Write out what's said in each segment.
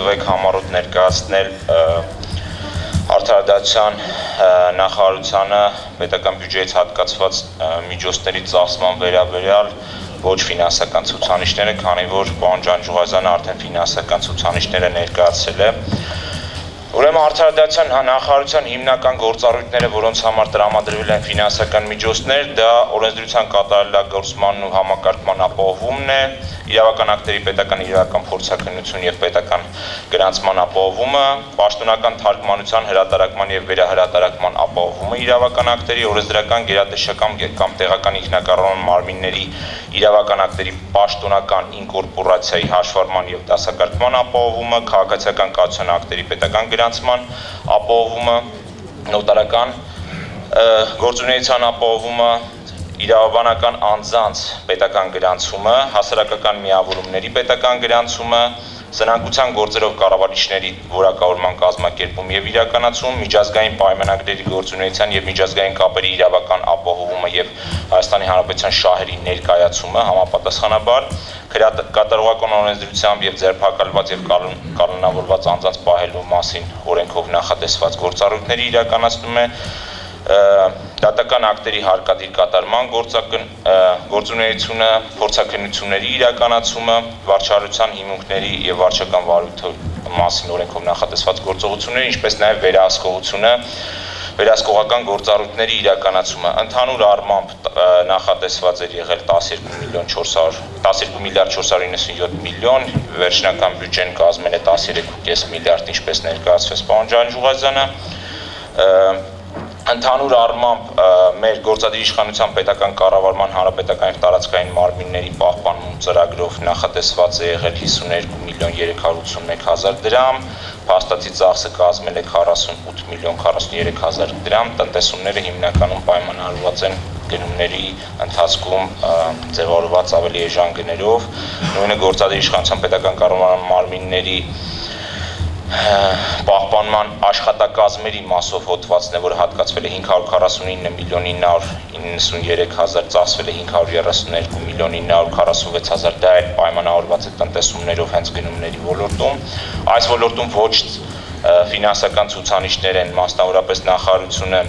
տվեք համառոտ ներկայացնել արդարադատության նախարարությանը պետական բյուջեից հատկացված միջոցների ծախսման վերաբերյալ ոչ ֆինանսական ցուցանիշները, քանի որ պարոն Ջանջուղազյանը արդեն ֆինանսական ցուցանիշները ներկայացրել է Ուրեմն արդարադատության նախարարության հիմնական գործառույթները, որոնց համար տրամադրվել են ֆինանսական միջոցներ, դա օրենսդրության կատարելագործմանն ու համակարգման ապահովումն է, իրավական ակտերի պետական իրական փորձակնություն եւ պետական գրանցման ապահովումը, պաշտոնական թարգմանության հրատարակման եւ վերահրատարակման ապահովումը, իրավական ակտերի օրենսդրական գերատեսչական կամ տեղական ինքնակառավարման մարմինների իրավական ակտերի պաշտոնական ինկորպորացիայի հաշվառման եւ դասակարգման ապահովումը, քաղաքացիական կացության ակտերի պետական գրանցման ապահովումը, նոտարական գործունեության ապահովումը, իրավաբանական անձանց պետական գրանցումը, հասարակական միավորումների պետական գրանցումը, սնանկության գործերով կառավարիչների որակավորման կազմակերպում եւ իրականացում, միջազգային պայմանագրերի գործունեության եւ միջազգային կապերի իրավական ապահովումը եւ Հայաստանի Հանրապետության շահերի ներկայացումը համապատասխանաբար կատարողական օրենսդրությամբ եւ ձերբակալված եւ կանոնավորված անձանց պահելու մասին օրենքով նախատեսված գործառույթների իրականացնում է դատական ակտերի հարկադիր կատարման գործակն գործունեությունը, փորձակնությունների իրականացումը, վարչարության հիմունքների եւ վարչական վարույթի մասին օրենքով նախատեսված գործողությունները, ինչպես նաեւ վերահսկողությունը վերահսկողական գործառույթների իրականացումը ընդհանուր առմամբ նախատեսված էր եղել 12 միլիոն 400 12 միլիարդ 497 միլիոն վերջնական բյուջեն կազմել է 13.5 միլիարդ ինչպես ներկայացվեց պարոն Ջանջուղազյանը ընդհանուր առմամբ մեր գործադիր իշխանության պետական կառավարման հանրապետական տարածքային մարմինների պահպանում ծրագրով նախատեսված է եղել 52 միլիոն 381 հազար դրամ, փաստացի ծախսը կազմել է 48 միլիոն 43 հազար դրամ, տնտեսումները հիմնականում պայմանավորված են գնումների ընթացքում ձևավորված ավելի էժան գներով, նույնը գործադիր իշխանության պետական կառավարման մարմինների պահպանման աշխատակազմերի մասով հոդվածն է, որը հատկացվել է 549 միլիոն 993 հազար, ծախսվել է 532 միլիոն 946 հազար, դա էլ պայմանավորված է տնտեսումներով հենց գնումների ոլորտում։ Այս ոլորտում ոչ ֆինանսական ցուցանիշներ են, մասնավորապես նախարարությունը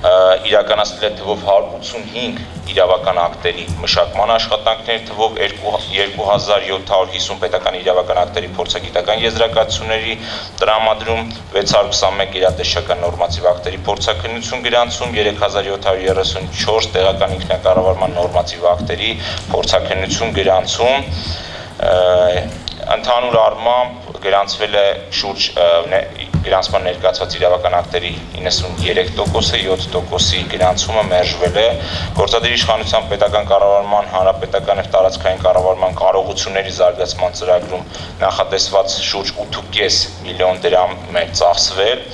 իրականացնել է թվով 185 իրավական ակտերի մշակման աշխատանքներ, թվով 2750 պետական իրավական ակտերի փորձագիտական եզրակացությունների տրամադրում, 621 իրատեսչական նորմատիվ ակտերի փորձակնություն գրանցում, 3734 տեղական ինքնակառավարման նորմատիվ ակտերի փորձակնություն գրանցում ընդհանուր առմամբ գրանցվել է շուրջ գրանցման ներկայացված իրավական ակտերի 93%-ը, 7%-ի գրանցումը մերժվել է։ Գործադիր իշխանության պետական կառավարման, հանրապետական եւ տարածքային կառավարման կարողությունների զարգացման ծրագրում նախատեսված շուրջ 8.5 միլիոն դրամ մեր ծախսվել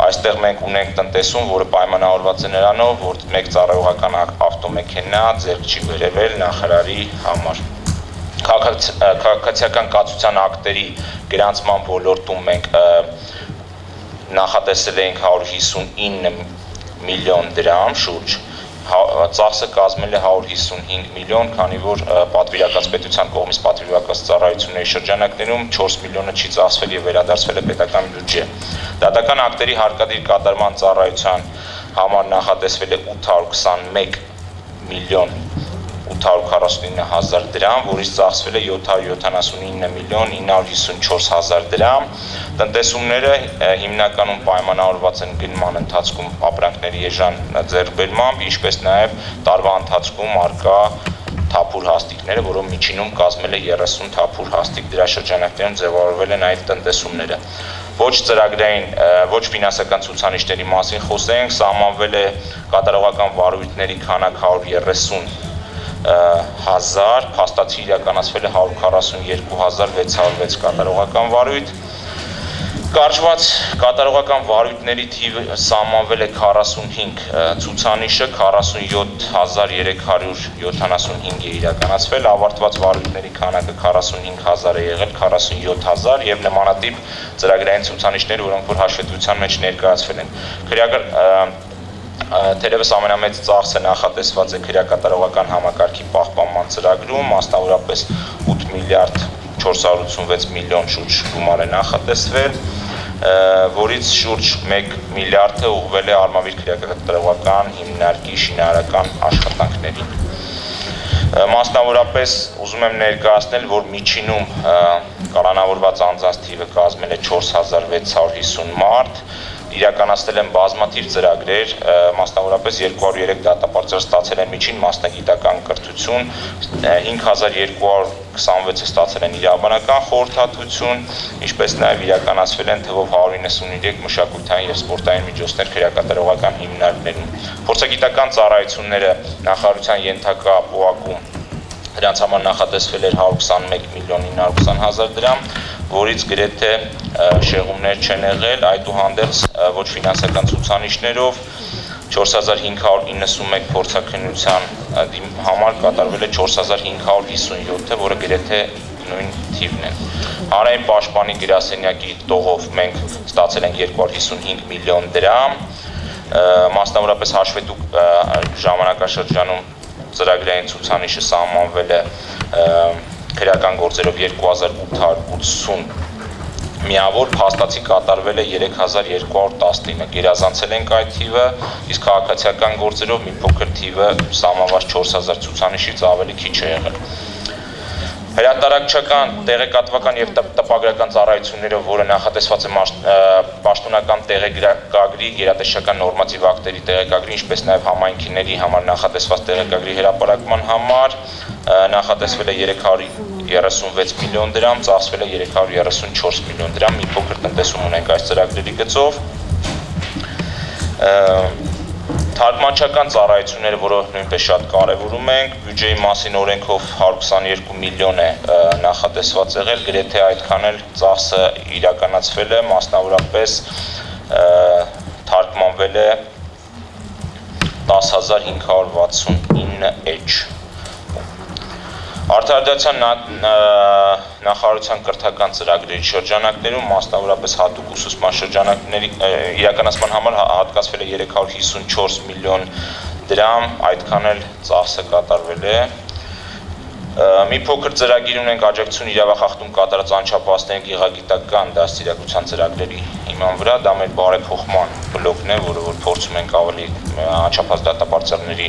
այստեղ մենք ունենք տնտեսում, որը պայմանավորված է նրանով, որ մեկ ծառայողական ավտոմեքենա ձեռք չի վերևել նախարարի համար քաղաքացիական կացության ակտերի գրանցման ոլորտում մենք նախատեսել էինք 159 միլիոն դրամ շուրջ ծախսը կազմել է 155 միլիոն, քանի որ պատվիրակաց պետության կողմից պատվիրակաց ծառայությունների շրջանակներում 4 միլիոնը չի ծախսվել եւ վերադարձվել է պետական բյուջե։ Դատական ակտերի հարկադիր կատարման ծառայության համար նախատեսվել է 821 միլիոն 849 հազար դրամ, որից ծախսվել է 779 միլիոն 954 հազար դրամ։ Տնտեսումները հիմնականում պայմանավորված են գնման ընթացքում ապրանքների էժան ձեռքբերմամբ, ինչպես նաև տարվա ընթացքում արկա թափուր հաստիկները, որով միջինում կազմել է 30 թափուր հաստիկ դրա շրջանակներում ձևավորվել են այդ տնտեսումները ոչ ծրագրային, ոչ ֆինանսական ցուցանիշների մասին խոսենք, սահմանվել է կատարողական վարույթների քանակ 130 1000, փաստացի իրականացվել է 142606 կատարողական վարույթ։ Կարճված կատարողական վարույթների թիվը սահմանվել է 45 ցուցանիշը 47375 է իրականացվել, ավարտված վարույթների քանակը 45000 է եղել, 47000 եւ նմանատիպ ծրագրային ցուցանիշներ, որոնք որ հաշվետվության մեջ ներկայացվել են։ Քրեական Թերևս ամենամեծ ծախսը նախատեսված է քրեակատարողական համակարգի պահպանման ծրագրում, մասնավորապես 8 միլիարդ 486 միլիոն շուրջ գումար է նախատեսվել, որից շուրջ 1 միլիարդը ուղղվել է արմավիր քրեակատարողական հիմնարկի շինարարական աշխատանքներին։ Մասնավորապես ուզում եմ ներկայացնել, որ միջինում կալանավորված անձանց թիվը կազմել է 4650 մարդ, իրականացնել են բազմաթիվ ծրագրեր, մասնավորապես 203 դատապարտյալ ստացել են միջին մասնագիտական կրթություն, 5226-ը ստացել են իրավաբանական խորհրդատվություն, ինչպես նաև իրականացվել են թվով 193 մշակութային եւ սպորտային միջոցներ քրեակատարողական հիմնարկներում։ Փորձագիտական ծառայությունները նախարարության ենթակա ապուակում Դրանց համար նախատեսվել էր 121 միլիոն 920 հազար դրամ, որից գրեթե շեղումներ չեն եղել, այդուհանդերձ ոչ ֆինանսական ցուցանիշներով 4591 փորձակնության համար կատարվել է 4557-ը, որը գրեթե նույն թիվն է։ Հանրային պաշտպանի գրասենյակի տողով մենք ստացել ենք 255 միլիոն դրամ, մասնավորապես հաշվետու ժամանակաշրջանում ծրագրային ցուցանիշը սահմանվել է քրեական գործերով 2880 միավոր փաստացի կատարվել է 3219 գերազանցել ենք այդ թիվը իսկ քաղաքացիական գործերով մի փոքր թիվը սահմանված 4000 ցուցանիշից ավելի քիչ է եղել հրատարակչական, տեղեկատվական եւ տպագրական ծառայություններով, որը նախատեսված է պաշտոնական տեղեկագրի, գերատեսչական նորմատիվ ակտերի տեղեկագրի, ինչպես նաեւ համայնքիների համար նախատեսված տեղեկագրի հրապարակման համար նախատեսվել է 336 միլիոն դրամ, ծախսվել է 334 միլիոն դրամ, մի փոքր տնտեսում ունենք այս ծրագրերի գծով Թարգմանչական ծառայությունները, որը նույնպես շատ կարևորում ենք, բյուջեի մասին օրենքով 122 միլիոն է նախատեսված եղել, գրեթե այդքան էլ ծախսը իրականացվել է, մասնավորապես թարգմանվել է 10569 էջ Արտադրության նախարարության կրթական ծրագրերի շրջանակներում մասնավորապես հատուկ ուսուցման շրջանակների իրականացման համար հատկացվել է 354 միլիոն դրամ, այդքան էլ ծախսը կատարվել է մի փոքր ծրագիր ունենք աջակցություն իրավախախտում կատարած անչափահասների գեղագիտական դաստիարակության ծրագրերի հիման վրա, դա մեր բարեփոխման բլոկն է, որը որ փորձում ենք ավելի անչափահաս դատապարտյալների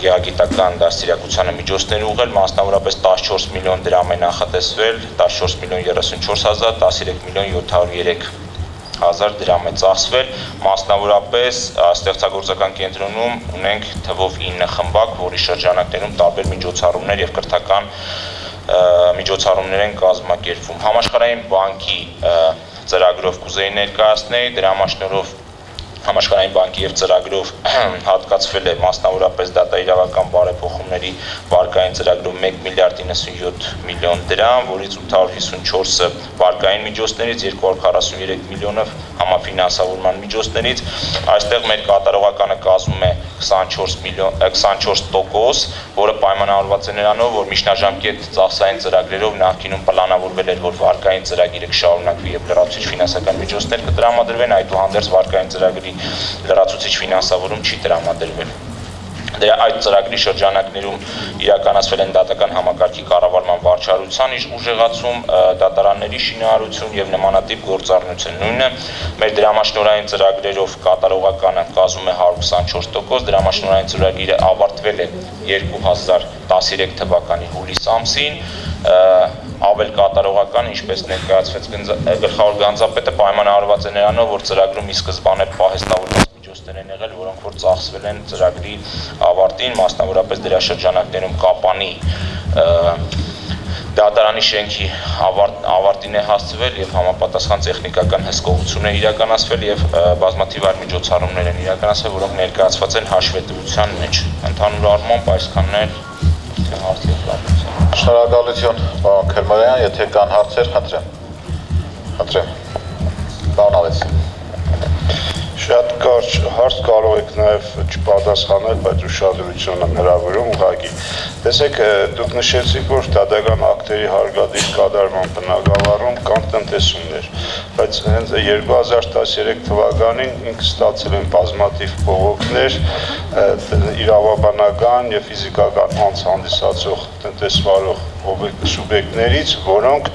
գեագիտական դաստիարակությանը միջոցներ ուղղել, մասնավորապես 14 միլիոն դրամ է նախատեսվել, 14 միլիոն 34 հազար, 13 միլիոն 703 հազար դրամ է ծախսվել, մասնավորապես ստեղծագործական կենտրոնում ունենք թվով 9 խմբակ, որի շրջանակներում տարբեր միջոցառումներ եւ կրթական միջոցառումներ են կազմակերպվում։ Համաշխարհային բանկի ծրագրով կուզեի ներկայացնել, դրա մասնորով համաշխարհային բանկի եւ ծրագրով հատկացվել է մասնավորապես դատաիրավական բարեփոխումների վարկային ծրագրով 1 միլիարդ 97 միլիոն դրամ, որից 854-ը վարկային միջոցներից, 243 միլիոնը համաֆինանսավորման միջոցներից։ Այստեղ մեր կատարողականը կազմում է 24 միլիոն 24%, որը պայմանավորված է նրանով, որ միջնաժամկետ ծախսային ծրագրերով նախկինում պլանավորվել էր, որ վարկային ծրագիրը կշարունակվի եւ լրացուցիչ ֆինանսական միջոցներ կտրամադրվեն, այդուհանդերձ վարկային ծրագրի լրացուցիչ ֆինանսավորում չի տրամադրվել դրա այդ ծրագրի շրջանակներում իրականացվել են դատական համակարգի կառավարման վարչարության ուժեղացում, դատարանների շինարարություն եւ նմանատիպ գործառնություն։ Նույնը մեր դրամաշնորային ծրագրերով կատարողականը կազմում է 124%, դրամաշնորային ծրագիրը ավարտվել է 2013 թվականի հուլիս ամսին, ավել կատարողական, ինչպես ներկայացվեց գլխավոր գանձապետը պայմանավորված է նրանով, որ ծրագրում ի սկզբանե պահեստավորված միջոցներ են եղել, որոնք որ ծախսվել են ծրագրի ավարտին, մասնավորապես դրա շրջանակներում կապանի դատարանի շենքի ավարտ, ավարտին է հասցվել եւ համապատասխան տեխնիկական հսկողություն է իրականացվել եւ բազմաթիվ այլ միջոցառումներ են իրականացվել, որոնք ներկայացված են հաշվետվության մեջ։ Ընդհանուր առմամբ այսքանն է հարցի պատմություն։ Շնորհակալություն, պարոն Քերմարյան, եթե կան հարցեր, խնդրեմ։ Խնդրեմ։ Պարոն Ալես։ Շատ կարճ հարց կարող եք նաև չպատասխանել, բայց ուշադրություն եմ հրավիրում ուղղակի։ Տեսեք, դուք նշեցիք, որ դատական ակտերի հարգադիր կատարման բնակավարում կան տնտեսումներ, բայց հենց 2013 թվականին ինք ստացել են բազմաթիվ բողոքներ իրավաբանական եւ ֆիզիկական անց հանդիսացող տնտեսվարող սուբյեկտներից, որոնք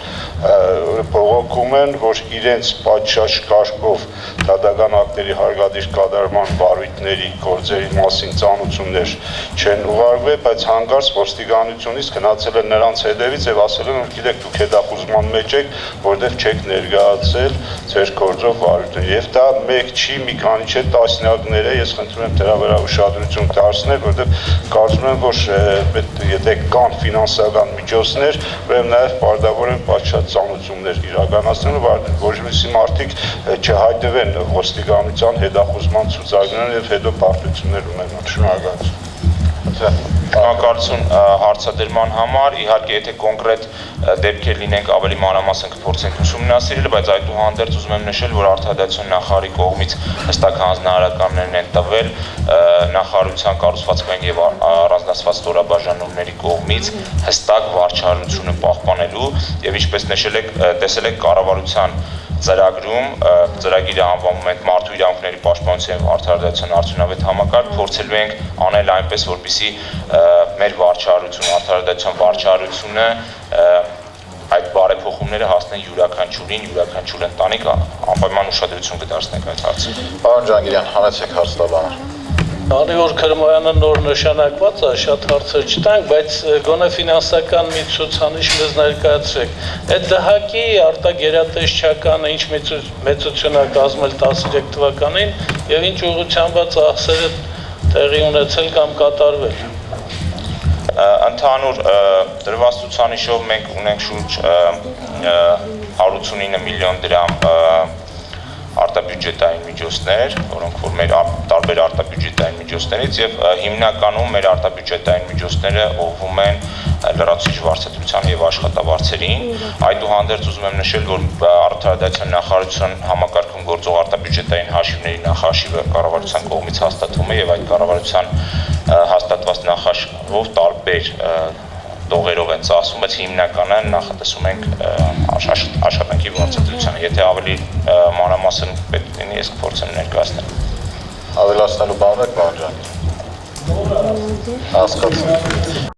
բողոքում են, որ իրենց պատշաճ կարգով դատական ակտերի հարգադիր կատարման բարույթների գործերի մասին ծանուցումներ չեն ուղարկվել, բայց հանկարծ ոստիկանությունից գնացել են նրանց հետևից եւ ասել են, որ գիտեք դուք հետախուզման մեջ եք, որտեղ չեք ներկայացել ձեր գործով բարույթները։ Եվ դա մեկ չի, մի քանի չէ, տասնյակներ է, ես խնդրում եմ դրա վրա ուշադրություն դարձնել, որտեղ կարծում եմ, որ եթե կան ֆինանսական միջոցներ, ուրեմն նաև պարտավոր են պատշաճ ծանուցումներ իրականացնելու, որովհետեւ մարդիկ չհայտվեն ոստիկանության հետախուզման ցուցակներն եւ հետո պարտություններ ունենան։ Շնորհակալություն։ Շնորհակալություն հարցադրման համար։ Իհարկե, եթե կոնկրետ դեպքեր լինենք, ավելի մանրամասն կփորձենք ուսումնասիրել, բայց այդուհանդերձ ուզում եմ նշել, որ արտադրության նախարարի կողմից հստակ հանձնարարականներն են տվել նախարարության կառուցվածքային եւ առանձնացված ստորաբաժանումների կողմից հստակ վարչարությունը պահպանելու եւ ինչպես նշել եք, տեսել եք կառավարության ծրագրում ծրագիրը անվանում ենք մարդու իրավունքների պաշտպանության եւ արդարադատության արդյունավետ համակարգ փորձելու ենք անել այնպես որպիսի մեր վարչարությունը արդարադատության վարչարությունը այդ բարեփոխումները հասնեն յուրաքանչյուրին, յուրաքանչյուր ընտանիք անպայման ուշադրություն կդարձնենք այդ հարցին։ Պարոն Ջանգիրյան, հանեցեք հարցտաբանը։ Քանի որ Քրմոյանը նոր նշանակված է, շատ հարցեր չտանք, բայց գոնե ֆինանսական մի ցուցանիշ մեզ ներկայացրեք։ Այդ դահակի արտագերատեսչականը ինչ մեծություն է կազմել 13 թվականին եւ ինչ ուղղությամբ ծախսերը տեղի ունեցել կամ կատարվել։ Ընդհանուր դրված ցուցանիշով մենք ունենք շուրջ 189 միլիոն դրամ արտաբյուջետային միջոցներ, որոնք որ մեր տարբեր արտաբյուջետային միջոցներից եւ հիմնականում մեր արտաբյուջետային միջոցները ուղղվում են լրացուցիչ վարձատրության եւ աշխատավարձերին։ Այդուհանդերձ ուզում եմ նշել, որ արտադրության նախարարության համակարգում գործող արտաբյուջետային հաշիվների նախաշիվը կառավարության կողմից հաստատվում է եւ այդ կառավարության հաստատված նախաշվով տարբեր տողերով են ծախսում, բայց հիմնականը նախատեսում ենք աշխատանքի վարձատրությանը։ Եթե ավելի մանրամասն պետք լինի, ես կփորձեմ ներկայացնել։ Ավելացնելու բան եք, պարոն Ջանգիրյան։ Հասկացա։